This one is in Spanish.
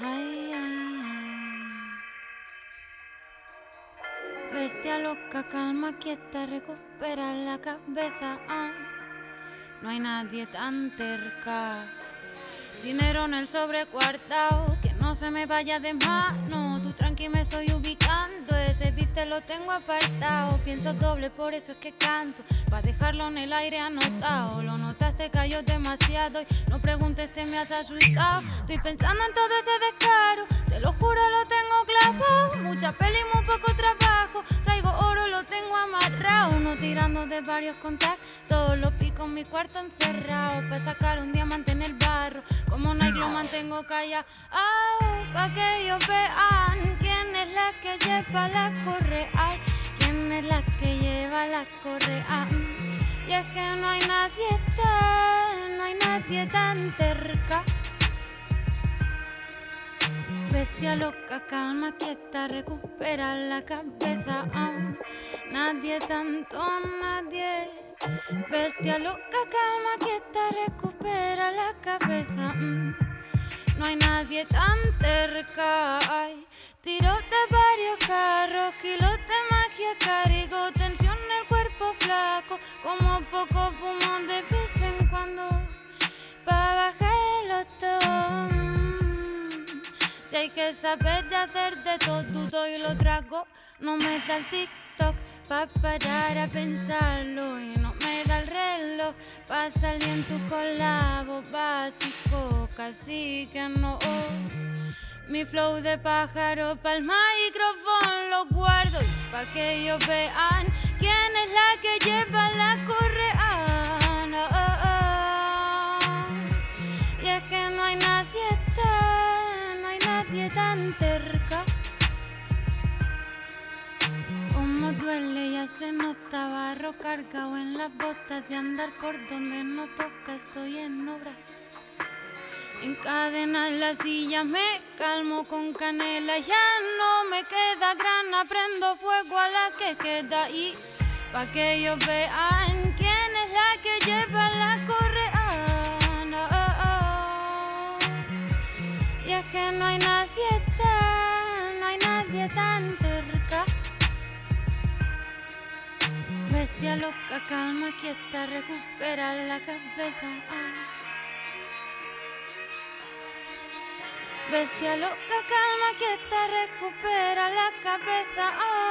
Ay. Bestia loca, calma, quieta, recupera la cabeza. ah. No hay nadie tan cerca. Dinero en el sobrecuartado, que no se me vaya de mano. Tú tranqui me estoy ubicando, ese beat lo tengo apartado. Pienso doble, por eso es que canto. Pa' dejarlo en el aire anotado. Lo notaste, cayó demasiado. Y no preguntes, te me has asustado. Estoy pensando en todo ese descaro. Te lo juro, lo tengo clavado. Mucha peli, muy poco trabajo. Traigo oro, lo tengo amarrado. Uno tirando de varios contactos. Lo pico en mi cuarto encerrado. Pa' sacar un diamante en el barro. Como Nike lo mantengo callado. Pa' que ellos vean quién es lleva la correa. Quién es la que lleva la correa. Y es que no hay nadie tan, no hay nadie tan cerca. Bestia loca, calma, quieta, recupera la cabeza. Nadie tanto, nadie. Bestia loca, calma, quieta, recupera la cabeza. mm. No hay nadie tan cerca. Ay, tiro de varios carros, kilos de magia, cargo tensión en el cuerpo flaco. Como poco fumo de vez en cuando. Pa' bajar el otón. Si hay que saber hacer de todo, dudo y lo trago. No me da el TikTok pa' parar a pensarlo. Y no me da el reloj pa' salir en tu colabo básico. Casi que no. Mi flow de pájaro pa'l micrófono lo guardo pa' que ellos vean quién es la que lleva la correa. No, oh, oh. Y es que no hay nadie tan, no hay nadie tan cerca. Como duele, ya se nota barro cargado en las botas de andar por donde no toca, estoy en obras. Encadena en la silla, me calmo con canela, ya no me queda grana, prendo fuego a la que queda ahí, pa' que ellos vean quién es la que lleva la correa. No, oh, oh. Y es que no hay nadie tan, no hay nadie tan cerca. Bestia loca, calma, quieta, recupera la cabeza. Bestia loca, calma, quieta, recupera la cabeza. ah.